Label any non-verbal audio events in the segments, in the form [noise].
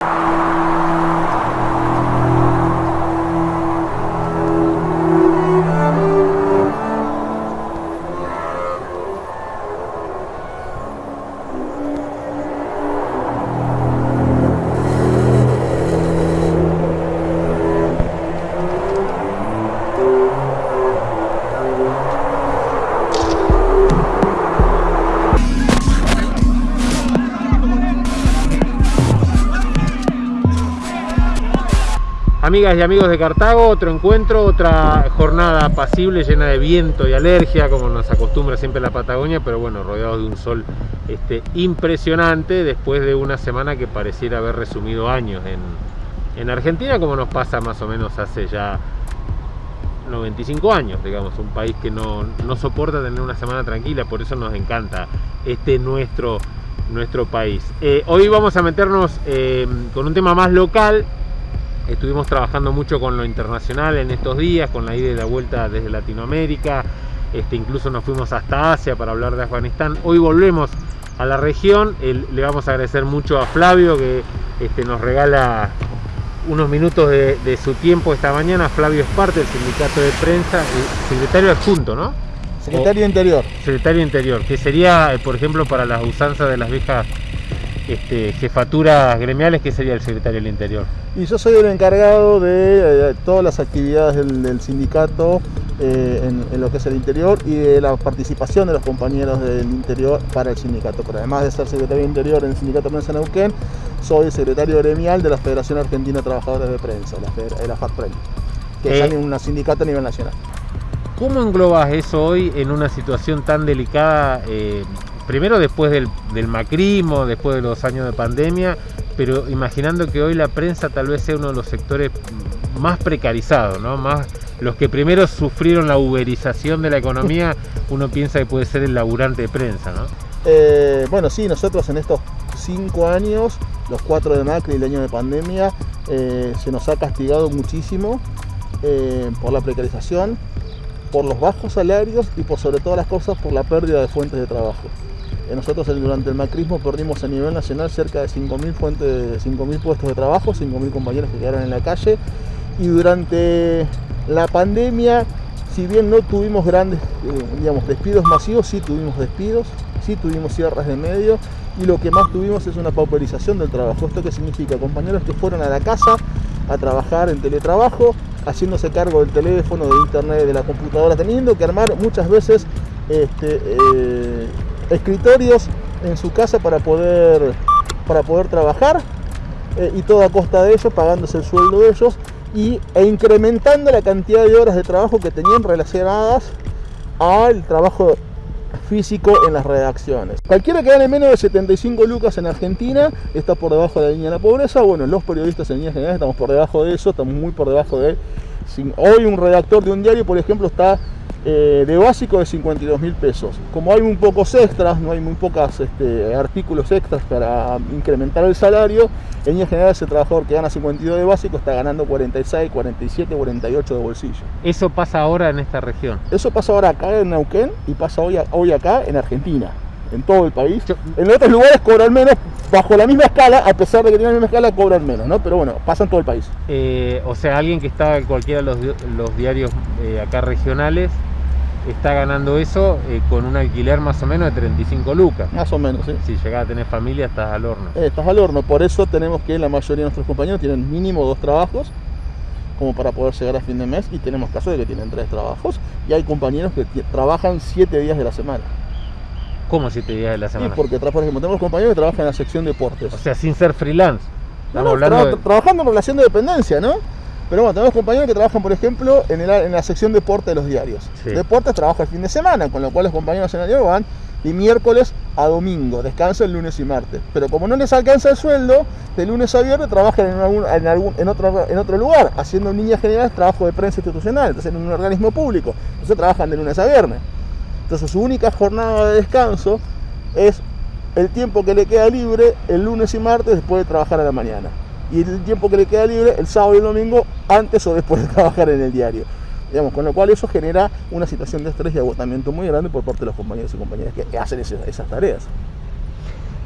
you Amigas y amigos de Cartago, otro encuentro, otra jornada apacible, llena de viento y alergia, como nos acostumbra siempre la Patagonia, pero bueno, rodeados de un sol este, impresionante después de una semana que pareciera haber resumido años en, Argentina, como nos pasa más o menos hace ya 95 años, digamos, un país que no, soporta tener una semana tranquila, por eso nos encanta este nuestro, nuestro país. Eh, hoy vamos a meternos eh, con un tema más local, Estuvimos trabajando mucho con lo internacional en estos días, con la ida y la vuelta desde Latinoamérica, este, incluso nos fuimos hasta Asia para hablar de Afganistán. Hoy volvemos a la región, le vamos a agradecer mucho a Flavio que este, nos regala unos minutos de, su tiempo esta mañana. Flavio es parte del sindicato de prensa, secretario adjunto, ¿no? Secretario Interior. Secretario Interior, que sería, eh, por ejemplo, para las usanzas de las viejas este, jefaturas gremiales, que sería el secretario del Interior? Y yo soy el encargado de, eh, todas las actividades del, sindicato eh, en, lo que es el interior y de la participación de los compañeros del interior para el sindicato. Pero además de ser secretario de Interior en el Sindicato de Prensa Neuquén, soy secretario gremial de la Federación Argentina de Trabajadores de Prensa, la, la FATPREN, que es eh, un sindicato a nivel nacional. ¿Cómo englobas eso hoy en una situación tan delicada primero después del, macrismo, después de los años de pandemia, pero imaginando que hoy la prensa tal vez sea uno de los sectores más precarizados, ¿no? Más los que primero sufrieron la uberización de la economía, [laughs] uno piensa que puede ser el laburante de prensa, ¿no? Eh, bueno, sí, nosotros en estos cinco años, los cuatro de Macri y el año de pandemia, eh, se nos ha castigado muchísimo eh, por la precarización, por los bajos salarios y por sobre todas las cosas por la pérdida de fuentes de trabajo. Nosotros durante el macrismo perdimos a nivel nacional cerca de 5.000 fuentes, 5.000 puestos de trabajo, 5.000 compañeros que quedaron en la calle y durante la pandemia, si bien no tuvimos grandes eh, digamos, despidos masivos, sí tuvimos despidos, sí tuvimos cierres de medio y lo que más tuvimos es una pauperización del trabajo. ¿Esto qué significa? Compañeros que fueron a la casa a trabajar en teletrabajo, haciéndose cargo del teléfono, de internet, de la computadora, teniendo que armar muchas veces este, eh, escritorios en su casa para poder, para poder trabajar eh, y todo a costa de ellos, pagándose el sueldo de ellos y, e incrementando la cantidad de horas de trabajo que tenían relacionadas al trabajo físico en las redacciones. Cualquiera que gane menos de 75 lucas en Argentina está por debajo de la línea de la pobreza. Bueno, los periodistas en línea general estamos por debajo de eso, estamos muy por debajo de... Hoy un redactor de un diario, por ejemplo, está eh, de básico de 52 mil pesos. Como hay muy pocos extras, no hay muy pocos este, artículos extras para incrementar el salario, en general ese trabajador que gana 52 de básico está ganando 46, 47, 48 de bolsillo. ¿Eso pasa ahora en esta región? Eso pasa ahora acá en Neuquén y pasa hoy, hoy acá en Argentina en todo el país. En otros lugares cobran menos, bajo la misma escala, a pesar de que tienen la misma escala, cobran menos, ¿no? Pero bueno, pasa en todo el país. Eh, o sea, alguien que está en cualquiera de los, diarios eh, acá regionales está ganando eso eh, con un alquiler más o menos de 35 lucas. Más o menos, sí. Si llegas a tener familia, estás al horno. estás al horno, por eso tenemos que la mayoría de nuestros compañeros tienen mínimo dos trabajos como para poder llegar a fin de mes y tenemos casos de que tienen tres trabajos y hay compañeros que trabajan siete días de la semana. ¿Cómo siete días de la semana? Sí, porque por ejemplo, tenemos compañeros que trabajan en la sección deportes. O sea, sin ser freelance. Trabajando en relación de dependencia, ¿no? Pero bueno, tenemos compañeros que trabajan, por ejemplo, en, en la sección deporte de los diarios. Deportes trabaja el fin de semana, con lo cual los compañeros en el diario van de miércoles a domingo, descansan el lunes y martes. Pero como no les alcanza el sueldo, de lunes a viernes trabajan en, algún, en, algún, en, otro, en otro lugar, haciendo en líneas generales trabajo de prensa institucional, entonces en un organismo público. Entonces trabajan de lunes a viernes. Entonces su única jornada de descanso es el tiempo que le queda libre el lunes y martes después de trabajar a la mañana. Y el tiempo que le queda libre el sábado y el domingo antes o después de [laughs] trabajar en el diario. Digamos, con lo cual eso genera una situación de estrés y agotamiento muy grande por parte de los compañeros y compañeras que hacen esas tareas.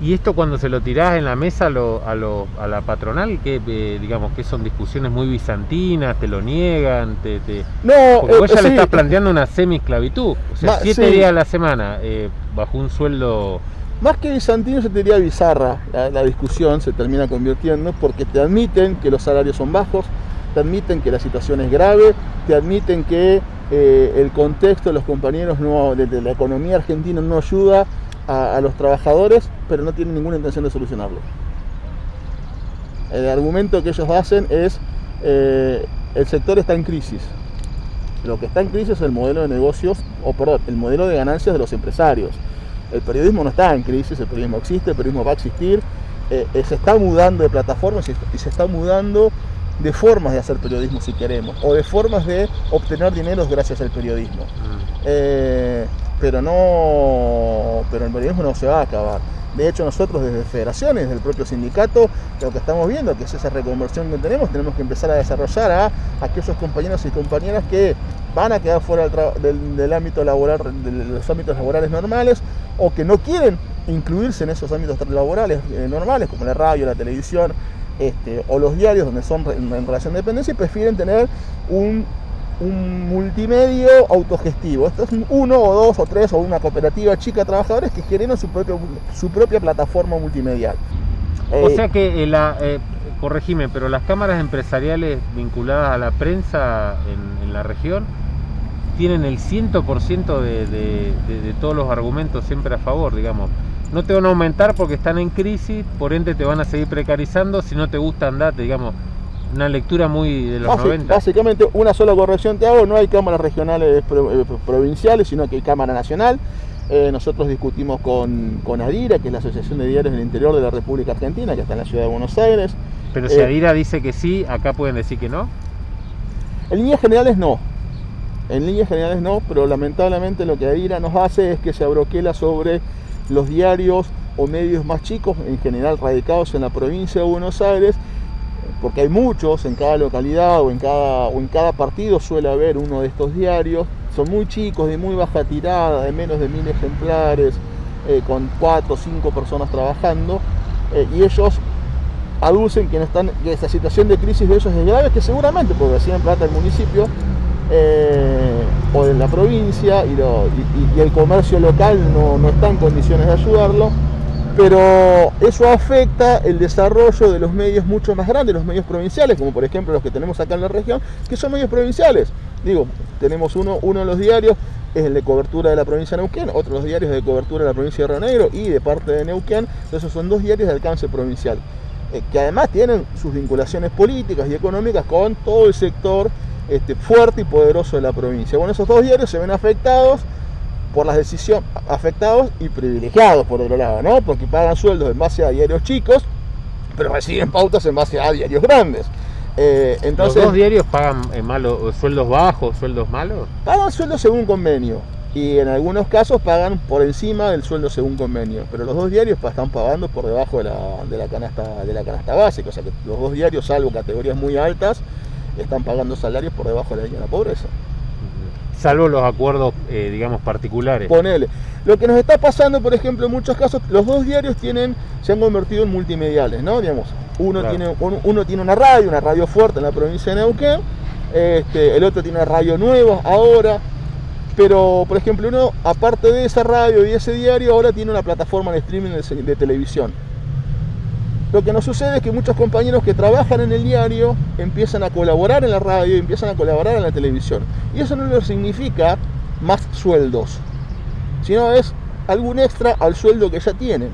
¿Y esto cuando se lo tirás en la mesa a, lo, a, lo, a la patronal, que eh, digamos que son discusiones muy bizantinas, te lo niegan, te, te... No, Porque vos eh, ya le estás planteando una semi-esclavitud, o sea, Ma- siete sí. días a la semana eh, bajo un sueldo... Más que bizantino se te diría bizarra. La, la discusión, se termina convirtiendo porque te admiten que los salarios son bajos, te admiten que la situación es grave, te admiten que eh, el contexto de los compañeros no, de, de la economía argentina no ayuda a, a los trabajadores, pero no tienen ninguna intención de solucionarlo. El argumento que ellos hacen es eh, el sector está en crisis. Lo que está en crisis es el modelo de negocios, o perdón, el modelo de ganancias de los empresarios. El periodismo no está en crisis, el periodismo existe, el periodismo va a existir, eh, eh, se está mudando de plataformas y, y se está mudando de formas de hacer periodismo si queremos, o de formas de obtener dinero gracias al periodismo. Eh, pero no, pero el periodismo no se va a acabar. De hecho, nosotros desde federaciones, desde el propio sindicato, lo que estamos viendo, que es esa reconversión que tenemos, tenemos que empezar a desarrollar a aquellos compañeros y compañeras que van a quedar fuera del, del- del ámbito laboral, de los ámbitos laborales normales, o que no quieren incluirse en esos ámbitos laborales eh, normales, como la radio, la televisión, este, o los diarios donde son en relación de dependencia, y prefieren tener un un multimedio autogestivo. Esto es un uno o dos o tres o una cooperativa chica de trabajadores que generan su, propio, su propia plataforma multimedial. O Eh, sea que, eh, la, eh, corregime, pero las cámaras empresariales vinculadas a la prensa en, en la región tienen el 100% de, de, de, de todos los argumentos siempre a favor, digamos. No te van a aumentar porque están en crisis, por ende te van a seguir precarizando, si no te gusta andate, digamos. Una lectura muy de los basi- 90. Básicamente, una sola corrección te hago, no hay cámaras regionales eh, provinciales, sino que hay cámara nacional. Eh, nosotros discutimos con, con ADIRA, que es la Asociación de Diarios del Interior de la República Argentina, que está en la ciudad de Buenos Aires. Pero si eh, Adira dice que sí, acá pueden decir que no. En líneas generales no. En líneas generales no, pero lamentablemente lo que ADIRA nos hace es que se abroquela sobre los diarios o medios más chicos, en general radicados en la provincia de Buenos Aires, porque hay muchos en cada localidad o en cada, o en cada partido suele haber uno de estos diarios. Son muy chicos, de muy baja tirada, de menos de mil ejemplares, eh, con cuatro o cinco personas trabajando, eh, y ellos aducen que, están, que esta situación de crisis de ellos es grave, que seguramente, porque reciben plata del municipio eh, o de la provincia y el comercio local no, no está en condiciones de ayudarlo, pero eso afecta el desarrollo de los medios mucho más grandes, los medios provinciales, como por ejemplo los que tenemos acá en la región, que son medios provinciales. Digo, tenemos uno, uno de los diarios, es el de cobertura de la provincia de Neuquén, otro de los diarios de cobertura de la provincia de Río Negro y de parte de Neuquén, esos son dos diarios de alcance provincial, eh, que además tienen sus vinculaciones políticas y económicas con todo el sector este, fuerte y poderoso de la provincia. Bueno, esos dos diarios se ven afectados por las decisiones, afectados y privilegiados por otro lado, ¿no? Porque pagan sueldos en base a diarios chicos, pero reciben pautas en base a diarios grandes. Eh, entonces, ¿Los dos diarios pagan eh, malo- sueldos bajos, sueldos malos? pagan sueldo según convenio y en algunos casos pagan por encima del sueldo según convenio, pero los dos diarios están pagando por debajo de la, de la canasta de la canasta básica, o sea que los dos diarios, salvo categorías muy altas, están pagando salarios por debajo de la línea de la pobreza. Salvo los acuerdos, eh, digamos, particulares. Ponele. Lo que nos está pasando, por ejemplo, en muchos casos, los dos diarios tienen, se han convertido en multimediales, ¿no? Digamos, uno, Claro. tiene, uno, uno tiene una radio, una radio fuerte en la provincia de Neuquén, este, el otro tiene una radio nueva ahora, pero, por ejemplo, uno, aparte de esa radio y ese diario, ahora tiene una plataforma de streaming de, de televisión. Lo que nos sucede es que muchos compañeros que trabajan en el diario empiezan a colaborar en la radio empiezan a colaborar en la televisión. Y eso no les significa más sueldos, sino es algún extra al sueldo que ya tienen.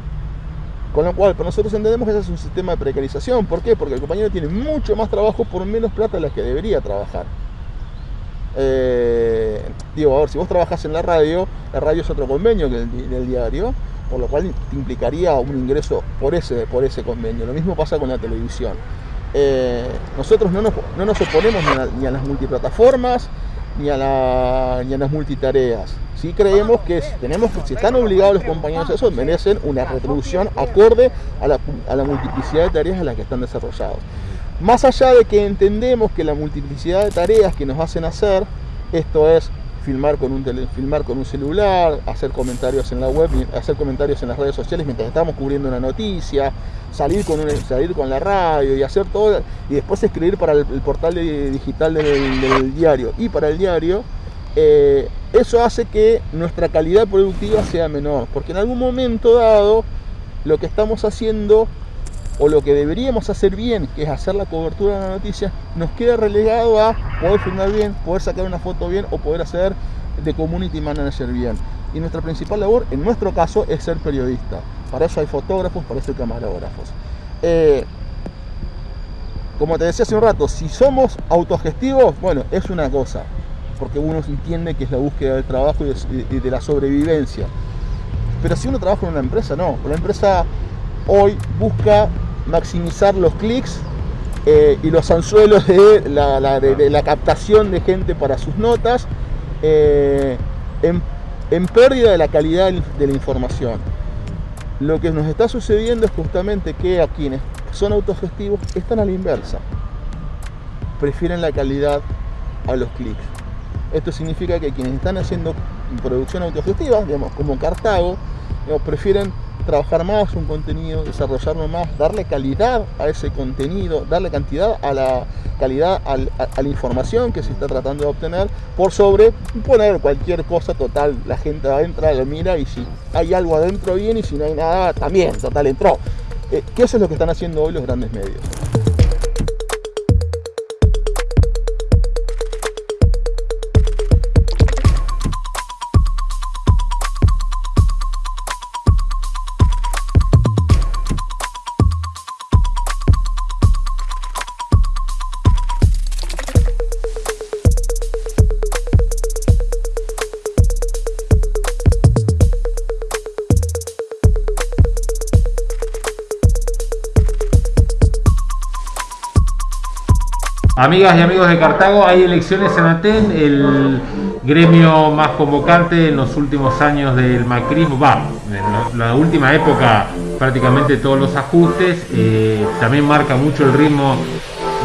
Con lo cual, nosotros entendemos que ese es un sistema de precarización. ¿Por qué? Porque el compañero tiene mucho más trabajo por menos plata de la que debería trabajar. Eh, digo, a ver, si vos trabajás en la radio, la radio es otro convenio que el, del diario, por lo cual implicaría un ingreso por ese, por ese convenio. Lo mismo pasa con la televisión. Eh, nosotros no nos, no nos oponemos ni a, a las multiplataformas ni a, la- ni a las multitareas. Sí creemos que tenemos, si están obligados los compañeros a eso, merecen una retribución acorde a la, a la multiplicidad de tareas en las que están desarrollados. Más allá de que entendemos que la multiplicidad de tareas que nos hacen hacer, esto es filmar con un filmar con un celular, hacer comentarios en la web, hacer comentarios en las redes sociales mientras estamos cubriendo una noticia, salir con salir con la radio y hacer todo y después escribir para el, portal digital del, diario y para el diario. Eh, eso hace que nuestra calidad productiva sea menor, porque en algún momento dado lo que estamos haciendo o lo que deberíamos hacer bien, que es hacer la cobertura de la noticia, nos queda relegado a poder filmar bien, poder sacar una foto bien o poder hacer de community manager bien. Y nuestra principal labor, en nuestro caso, es ser periodista. Para eso hay fotógrafos, para eso hay camarógrafos. Eh, como te decía hace un rato, si somos autogestivos, bueno, es una cosa, porque uno entiende que es la búsqueda del trabajo y de, la sobrevivencia. Pero si uno trabaja en una empresa, no. La empresa hoy busca maximizar los clics eh, y los anzuelos de la, captación de gente para sus notas eh, en, pérdida de la calidad de la información. Lo que nos está sucediendo es justamente que a quienes son autogestivos están a la inversa. Prefieren la calidad a los clics. Esto significa que quienes están haciendo producción autogestiva, digamos, como Cartago, prefieren trabajar más un contenido, desarrollarlo más, darle calidad a ese contenido, darle cantidad a la calidad a, la información que se está tratando de obtener, por sobre poner cualquier cosa total. La gente entra, lo mira y si hay algo adentro bien y si no hay nada también, total entró. Eh, ¿Qué eso es lo que están haciendo hoy los grandes medios. Amigas y amigos de Cartago, hay elecciones en Aten, el gremio más convocante en los últimos años del macrismo, va, en la, última época prácticamente todos los ajustes, eh, también marca mucho el ritmo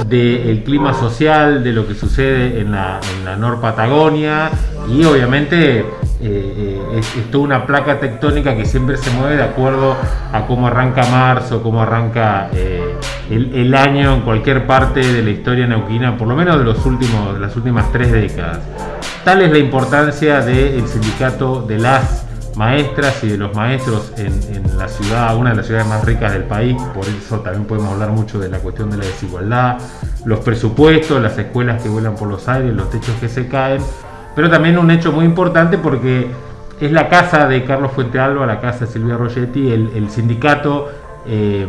del clima social, de lo que sucede en la, en Nor Patagonia y obviamente eh, eh, es, toda una placa tectónica que siempre se mueve de acuerdo a cómo arranca marzo, cómo arranca eh, el, año en cualquier parte de la historia neuquina, por lo menos de, los últimos, las últimas tres décadas. Tal es la importancia del sindicato de las maestras y de los maestros en, la ciudad, una de las ciudades más ricas del país, por eso también podemos hablar mucho de la cuestión de la desigualdad, los presupuestos, las escuelas que vuelan por los aires, los techos que se caen, pero también un hecho muy importante porque es la casa de Carlos Fuentealba, la casa de Silvia Rogetti, el, sindicato eh,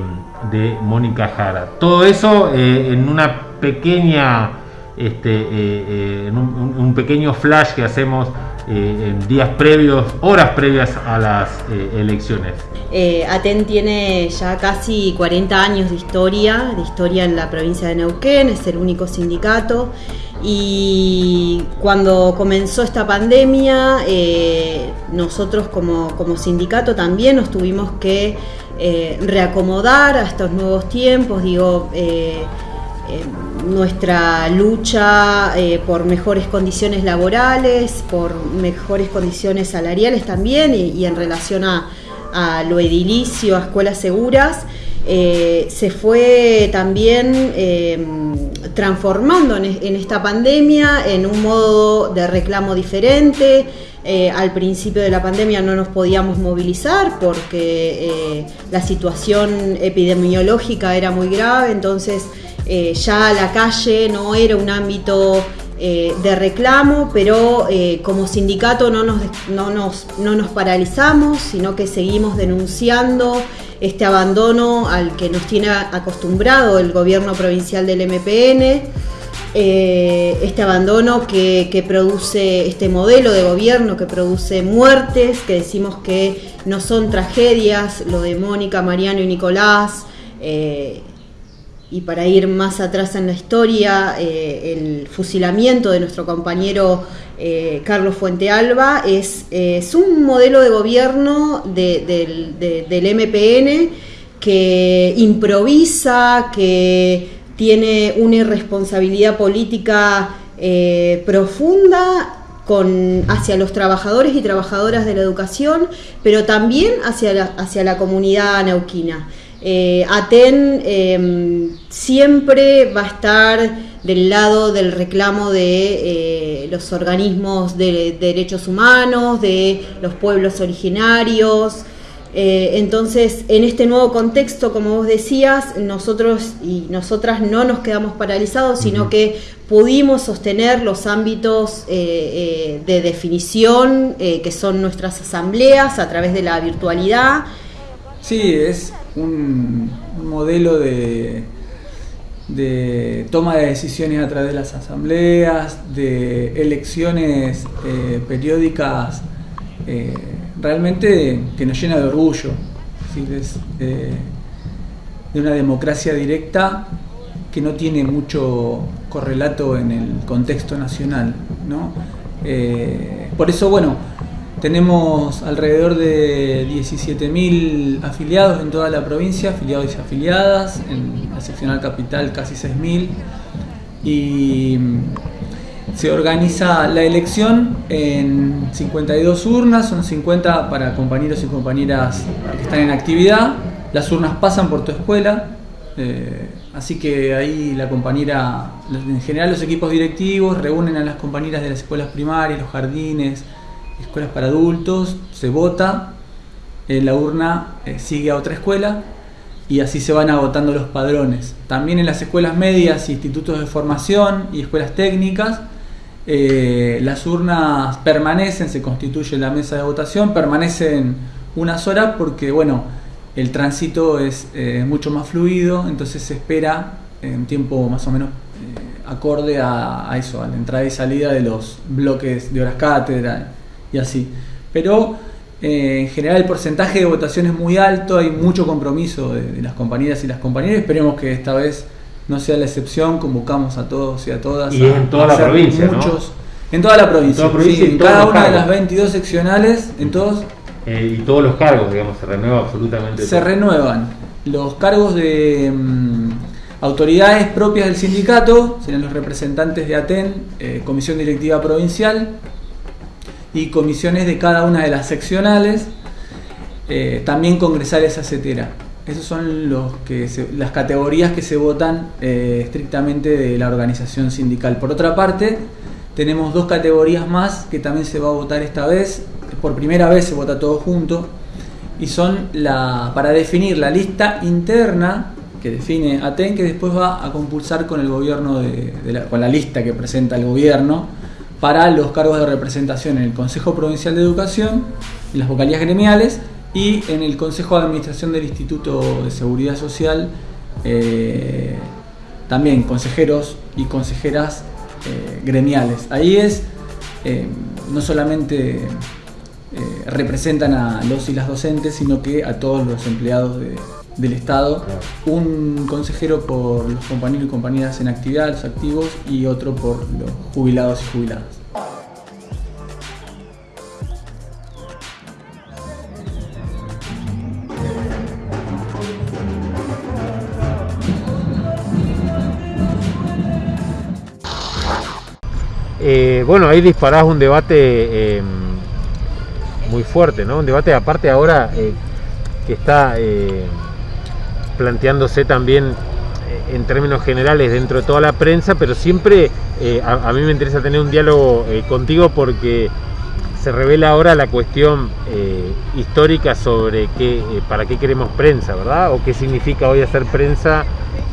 de Mónica Jara. Todo eso eh, en una pequeña, este, eh, en un pequeño flash que hacemos en días previos, horas previas a las elecciones. Aten tiene ya casi 40 años de historia, de historia en la provincia de Neuquén, es el único sindicato y cuando comenzó esta pandemia, nosotros como, como, sindicato también nos tuvimos que reacomodar a estos nuevos tiempos, digo, nuestra lucha eh, por mejores condiciones laborales, por mejores condiciones salariales también y, en relación a, lo edilicio, a escuelas seguras, eh, se fue también eh, transformando en, esta pandemia en un modo de reclamo diferente. al principio de la pandemia no nos podíamos movilizar porque la situación epidemiológica era muy grave, entonces eh, ya la calle no era un ámbito eh, de reclamo, pero eh, como sindicato no nos, no, nos, no nos paralizamos, sino que seguimos denunciando este abandono al que nos tiene acostumbrado el gobierno provincial del MPN. este abandono que, que, produce este modelo de gobierno que produce muertes, que decimos que no son tragedias, lo de Mónica, Mariano y Nicolás, y para ir más atrás en la historia, eh, el fusilamiento de nuestro compañero eh, Carlos Fuentealba es, es, un modelo de gobierno del MPN que improvisa, que tiene una irresponsabilidad política eh, profunda con, hacia los trabajadores y trabajadoras de la educación, pero también hacia la, hacia la comunidad neuquina. Eh, ATEN em, siempre va a estar del lado del reclamo de eh, los organismos de, derechos humanos, de los pueblos originarios. Eh, entonces, en este nuevo contexto, como vos decías, nosotros y nosotras no nos quedamos paralizados, sino que pudimos sostener los ámbitos de definición que son nuestras asambleas a través de la virtualidad. Sí, es un, modelo de, toma de decisiones a través de las asambleas, de elecciones eh, periódicas, eh, realmente que nos llena de orgullo. Eh, de una democracia directa que no tiene mucho correlato en el contexto nacional. ¿no? por eso, bueno, tenemos alrededor de 17.000 afiliados en toda la provincia, afiliados y afiliadas, en la seccional capital casi 6.000 y se organiza la elección en 52 urnas, son 50 para compañeros y compañeras que están en actividad, las urnas pasan por tu escuela, eh, así que ahí la compañera, en general los equipos directivos reúnen a las compañeras de las escuelas primarias, los jardines, escuelas para adultos, se vota, en eh, la urna eh, sigue a otra escuela y así se van agotando los padrones. También en las escuelas medias, institutos de formación y escuelas técnicas, eh, las urnas permanecen, se constituye la mesa de votación, permanecen unas horas porque, bueno, el tránsito es mucho más fluido, entonces se espera en tiempo más o menos acorde a, eso, a la entrada y salida de los bloques de horas cátedra y así. Pero eh, en general el porcentaje de votación es muy alto, hay mucho compromiso de, las compañeras y las compañeras. Esperemos que esta vez no sea la excepción, convocamos a todos y a todas. Y en toda la provincia. Muchos, En toda la provincia, en, cada una de las 22 seccionales, en todos. Eh, y todos los cargos, digamos, se renueva absolutamente. Se renuevan. Los cargos de mm, autoridades propias del sindicato, serán los representantes de ATEN, eh, Comisión Directiva Provincial, y comisiones de cada una de las seccionales, eh, también congresales acetera. Esas son los que las categorías que se votan eh, estrictamente de la organización sindical. Por otra parte, tenemos dos categorías más que también se va a votar esta vez. Por primera vez se vota todo junto. Y son la, para definir la lista interna que define ATEN, que después va a compulsar con el gobierno de, con la lista que presenta el gobierno para los cargos de representación en el Consejo Provincial de Educación, en las vocalías gremiales y en el Consejo de Administración del Instituto de Seguridad Social, eh, también consejeros y consejeras eh, gremiales. Ahí es, eh, no solamente representan a los y las docentes, sino que a todos los empleados del Estado, un consejero por los compañeros y compañeras en actividad, los activos, y otro por los jubilados y jubiladas. Eh, bueno, ahí disparás un debate em, muy fuerte, ¿no? Un debate aparte ahora eh, que está eh, planteándose también en términos generales dentro de toda la prensa, pero siempre a, mí me interesa tener un diálogo contigo porque se revela ahora la cuestión histórica sobre qué, para qué queremos prensa, ¿verdad? O qué significa hoy hacer prensa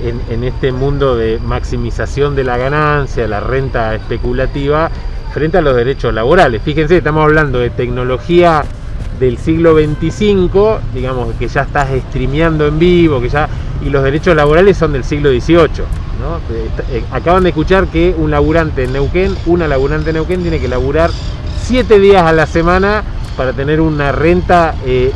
en, este mundo de maximización de la ganancia, la renta especulativa, frente a los derechos laborales. Fíjense, estamos hablando de tecnología del siglo 25, digamos que ya estás streameando en vivo, que ya y los derechos laborales son del siglo 18. Eh, acaban de escuchar que un laburante en Neuquén, una laburante en Neuquén tiene que laburar 7 días a la semana para tener una renta eh,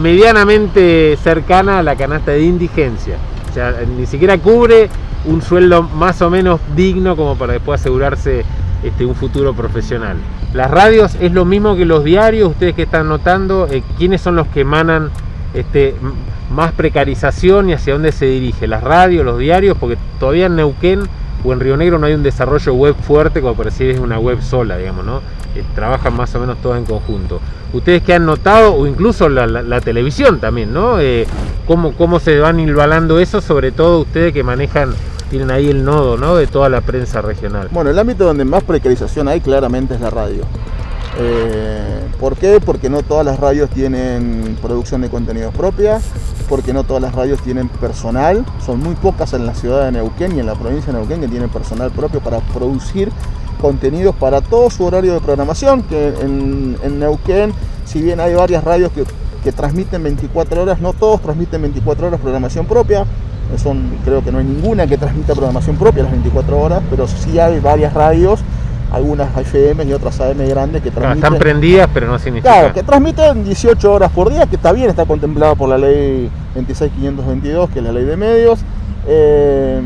medianamente cercana a la canasta de indigencia sea, ni siquiera cubre un sueldo más o menos digno como para después asegurarse este, un futuro profesional. Las radios es lo mismo que los diarios, ustedes que están notando, eh, ¿quiénes son los que emanan este, más precarización y hacia dónde se dirige? ¿Las radios, los diarios? Porque todavía en Neuquén o en Río Negro no hay un desarrollo web fuerte como para decir es una web sola, digamos, ¿no? Eh, trabajan más o menos todos en conjunto. Ustedes que han notado, o incluso la, televisión también, ¿no? Eh, ¿cómo, ¿Cómo se van hilvanando eso, sobre todo ustedes que manejan tienen ahí el nodo ¿no? de toda la prensa regional. Bueno, el ámbito donde más precarización hay claramente es la radio. Eh, ¿Por qué? Porque no todas las radios tienen producción de contenidos propia, porque no todas las radios tienen personal, son muy pocas en la ciudad de Neuquén y en la provincia de Neuquén que tienen personal propio para producir contenidos para todo su horario de programación, que en, Neuquén, si bien hay varias radios que, que transmiten 24 horas, no todos transmiten 24 horas programación propia, son, creo que no hay ninguna que transmita programación propia las 24 horas, pero sí hay varias radios, algunas FM y otras AM grandes que transmiten. están prendidas, pero no significa. Claro, que transmiten 18 horas por día, que está bien, está contemplado por la ley 26522, que es la ley de medios. Eh,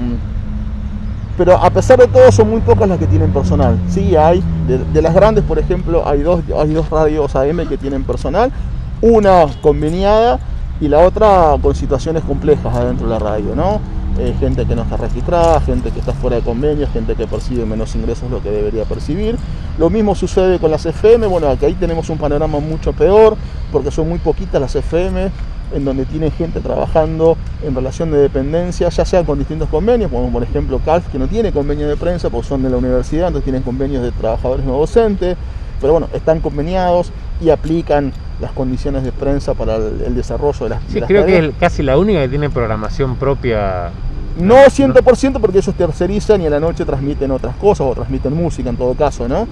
pero a pesar de todo son muy pocas las que tienen personal. Sí hay, de, las grandes por ejemplo, hay dos, hay dos radios AM que tienen personal, una conveniada y la otra con situaciones complejas adentro de la radio, ¿no? Eh, gente que no está registrada, gente que está fuera de convenio, gente que percibe menos ingresos de lo que debería percibir. Lo mismo sucede con las FM, bueno, aquí ahí tenemos un panorama mucho peor, porque son muy poquitas las FM en donde tiene gente trabajando en relación de dependencia, ya sea con distintos convenios, como por ejemplo CALF, que no tiene convenio de prensa porque son de la universidad, entonces tienen convenios de trabajadores no docentes, pero bueno, están conveniados y aplican las condiciones de prensa para el, desarrollo de las Sí, creo que es casi la única que tiene programación propia. No 100% porque ellos tercerizan y a la noche transmiten otras cosas o transmiten música en todo caso, ¿no?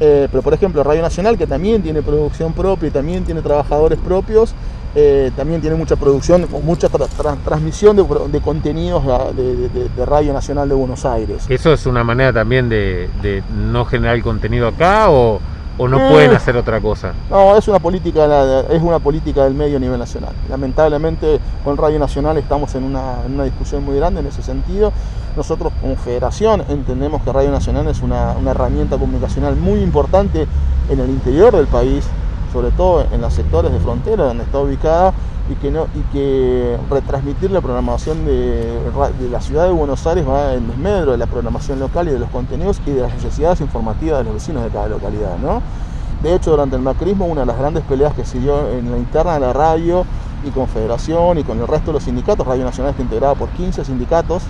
Eh, pero por ejemplo Radio Nacional, que también tiene producción propia y también tiene trabajadores propios, eh, también tiene mucha producción, mucha transmisión de, contenidos de, Radio Nacional de Buenos Aires. ¿Eso es una manera también de, no generar contenido acá o, no eh, pueden hacer otra cosa? No, es una política es una política del medio a nivel nacional. Lamentablemente con Radio Nacional estamos en una, en una discusión muy grande en ese sentido. Nosotros como federación entendemos que Radio Nacional es una, una herramienta comunicacional muy importante en el interior del país, sobre todo en los sectores de frontera donde está ubicada y que, no, y que retransmitir la programación de, la ciudad de Buenos Aires va en desmedro de la programación local y de los contenidos y de las necesidades informativas de los vecinos de cada localidad. ¿no? De hecho, durante el macrismo, una de las grandes peleas que se dio en la interna de la radio y con Federación y con el resto de los sindicatos, Radio Nacional está integrada por 15 sindicatos,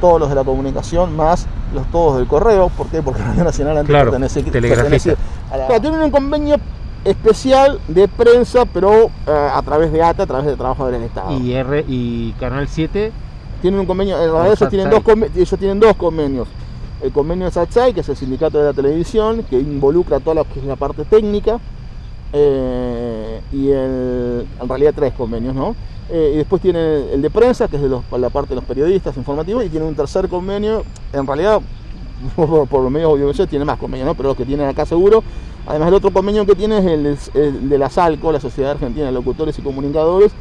todos los de la comunicación, más los todos del correo. ¿Por qué? Porque [laughs] Radio Nacional antes claro, pertenece, a la... tienen un convenio especial de prensa, pero eh, a través de ATA, a través de trabajadores del Estado. ¿Y, R, y Canal 7? Tienen un convenio, en realidad ellos tienen, dos ellos tienen dos convenios. El convenio de SATSAI, que es el sindicato de la televisión, que involucra toda la, que es la parte técnica, eh, y el, en realidad tres convenios, ¿no? Eh, y después tiene el de prensa, que es de los, la parte de los periodistas informativos, y tiene un tercer convenio, en realidad [laughs] por, por los medios audiovisuales tiene más convenios, ¿no? pero los que tienen acá seguro Además, el otro convenio que tiene es el, de la SALCO, la Sociedad Argentina de Locutores y Comunicadores,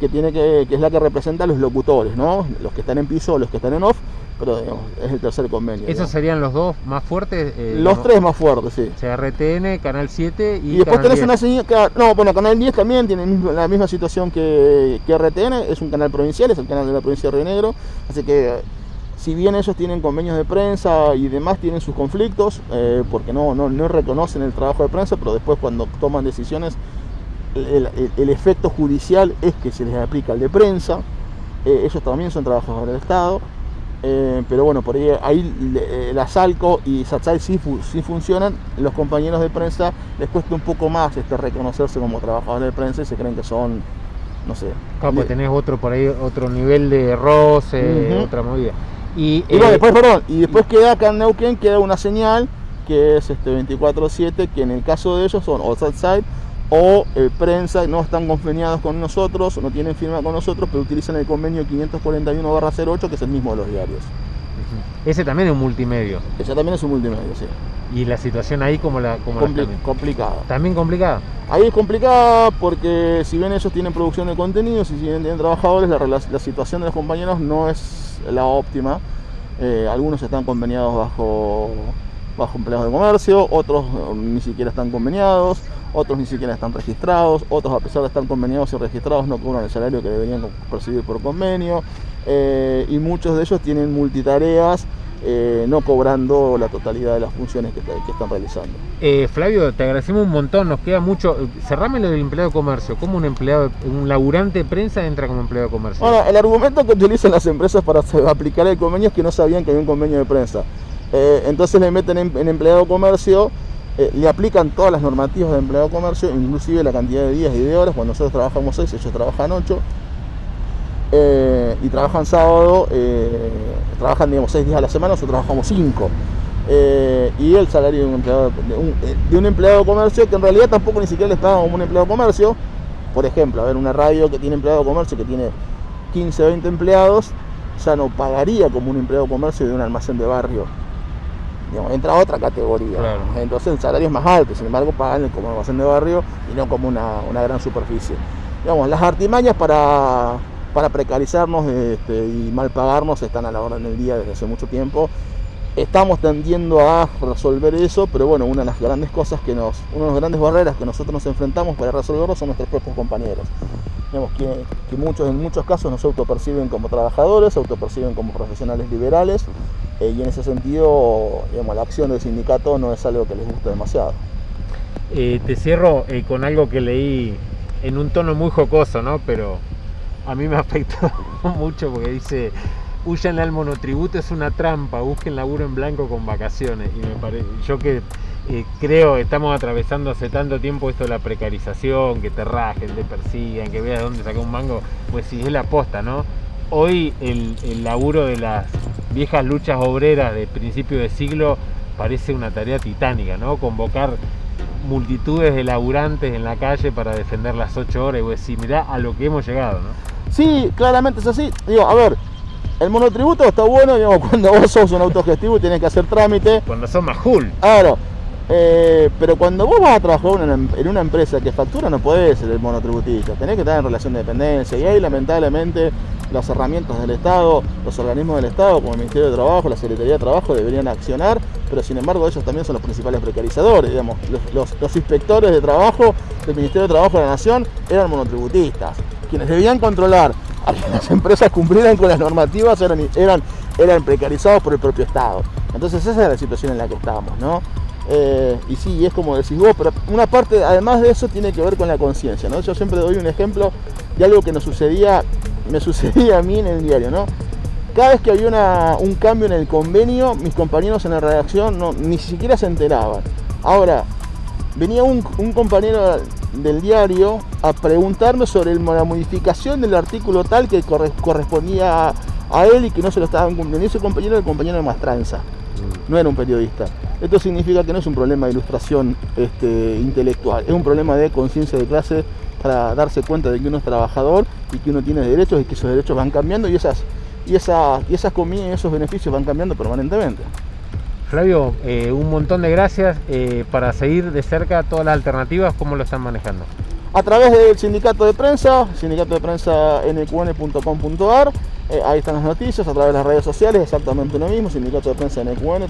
que, tiene que, es la que representa a los locutores, ¿no? Los que están en piso los que están en off, pero es el tercer convenio. ¿Esos serían los dos más fuertes? Eh, los tres más fuertes, sí. O sea, RTN, Canal 7 y. Y después tenés una señal. No, bueno, Canal 10 también tiene la misma situación que, que RTN, es un canal provincial, es el canal de la provincia de Río Negro, así que si bien ellos tienen convenios de prensa y demás, tienen sus conflictos, eh, porque no, no, no, reconocen el trabajo de prensa, pero después cuando toman decisiones, el, efecto judicial es que se les aplica el de prensa, eh, ellos también son trabajadores del Estado, eh, pero bueno, por ahí, ahí la Salco y Satsai sí, sí, funcionan, los compañeros de prensa les cuesta un poco más este, reconocerse como trabajadores de prensa y se creen que son, no sé. Claro, pues tenés otro por ahí, otro nivel de roce, otra movida. Y, eh, después, perdón, y después queda acá en Neuquén, queda una señal que es este 24-7, que en el caso de ellos son o Side o eh, prensa, no están conveniados con nosotros, no tienen firma con nosotros, pero utilizan el convenio 541-08, que es el mismo de los diarios. Ese también es un multimedio. Ese también es un multimedio, sí. ¿Y la situación ahí como la, como complicada? ¿También complicada? Ahí es complicada porque si bien ellos tienen producción de contenidos y si bien tienen trabajadores, la, la situación de los compañeros no es la óptima. Eh, algunos están conveniados bajo, bajo empleados de comercio, otros um, ni siquiera están conveniados, otros ni siquiera están registrados, otros a pesar de estar conveniados y registrados no cobran el salario que deberían percibir por convenio, eh, y muchos de ellos tienen multitareas eh, no cobrando la totalidad de las funciones que, que están realizando. Eh, Flavio, te agradecemos un montón, nos queda mucho. Cerrame lo del empleado de comercio. ¿Cómo un empleado, un laburante de prensa entra como empleado de comercio? Bueno, el argumento que utilizan las empresas para [laughs] aplicar el convenio es que no sabían que había un convenio de prensa. Eh, entonces le meten en, en empleado de comercio le aplican todas las normativas de empleado de comercio, inclusive la cantidad de días y de horas. Cuando nosotros trabajamos 6, ellos trabajan 8. Eh, y trabajan sábado, eh, trabajan digamos 6 días a la semana, nosotros trabajamos 5. y el salario de un, empleado, de, un, empleado de comercio que en realidad tampoco ni siquiera les pagan como un empleado de comercio. Por ejemplo, a ver, una radio que tiene empleado de comercio que tiene 15, 20 empleados, ya no pagaría como un empleado de comercio de un almacén de barrio entra otra categoría. Entonces el salario es más alto, sin embargo pagan como almacén de barrio y no como una, gran superficie. Digamos, las artimañas para, para precarizarnos este, y mal pagarnos están a la orden del día desde hace mucho tiempo. Estamos tendiendo a resolver eso, pero bueno, una de las grandes cosas que nos, una de las grandes barreras que nosotros nos enfrentamos para resolverlo son nuestros propios compañeros. Digamos que, que muchos, en muchos casos nos autoperciben como trabajadores, autoperciben como profesionales liberales eh, y en ese sentido, digamos, la acción del sindicato no es algo que les guste demasiado. Eh, te cierro eh, con algo que leí en un tono muy jocoso, ¿no? Pero a mí me [laughs] afectó mucho porque dice, huyan al monotributo, es una trampa, busquen laburo en blanco con vacaciones. Y me parece, yo que creo que estamos atravesando hace tanto tiempo esto de la precarización, que te rajen, te persigan, que veas dónde saca un mango, pues si es la aposta, ¿no? Hoy el, el laburo de las viejas luchas obreras de principio de siglo parece una tarea titánica, ¿no? Convocar multitudes de laburantes en la calle para defender las ocho horas y vos decís, mirá a lo que hemos llegado, ¿no? Sí, claramente es así. Digo, a ver, el monotributo está bueno, digamos, [laughs] cuando vos sos un autogestivo y tienes que hacer trámite. Cuando sos más cool. Claro. Eh, pero cuando vos vas a trabajar en una empresa que factura no podés ser el monotributista, tenés que estar en relación de dependencia y ahí lamentablemente las herramientas del Estado, los organismos del Estado, como el Ministerio de Trabajo, la Secretaría de Trabajo, deberían accionar, pero sin embargo ellos también son los principales precarizadores, digamos, los, inspectores de trabajo del Ministerio de Trabajo de la Nación eran monotributistas, quienes debían controlar a que las empresas cumplieran con las normativas eran, eran, eran precarizados por el propio Estado. Entonces esa es la situación en la que estamos, ¿no? Eh, y sí, es como decís vos, pero una parte, además de eso, tiene que ver con la conciencia, ¿no? Yo siempre doy un ejemplo de algo que nos sucedía me [laughs] sucedía a mí en el diario, ¿no? Cada vez que había un cambio en el convenio, mis compañeros en la redacción no, ni siquiera se enteraban. Ahora, venía un, compañero del diario a preguntarme sobre la modificación del artículo tal que correspondía a, él y que no se lo estaban cumpliendo. ese compañero era el compañero de Mastranza, no era un periodista. Esto significa que no es un problema de ilustración este, intelectual, es un problema de conciencia de clase para darse cuenta de que uno es trabajador y que uno tiene derechos y que esos derechos van cambiando y esas, y esas, y esas comidas y esos beneficios van cambiando permanentemente. Flavio, eh, un montón de gracias eh, para seguir de cerca todas las alternativas, ¿cómo lo están manejando? A través del sindicato de prensa, sindicato de prensa nqn.com.ar, eh, ahí están las noticias, a través de las redes sociales, exactamente lo mismo, sindicato de prensa NQN.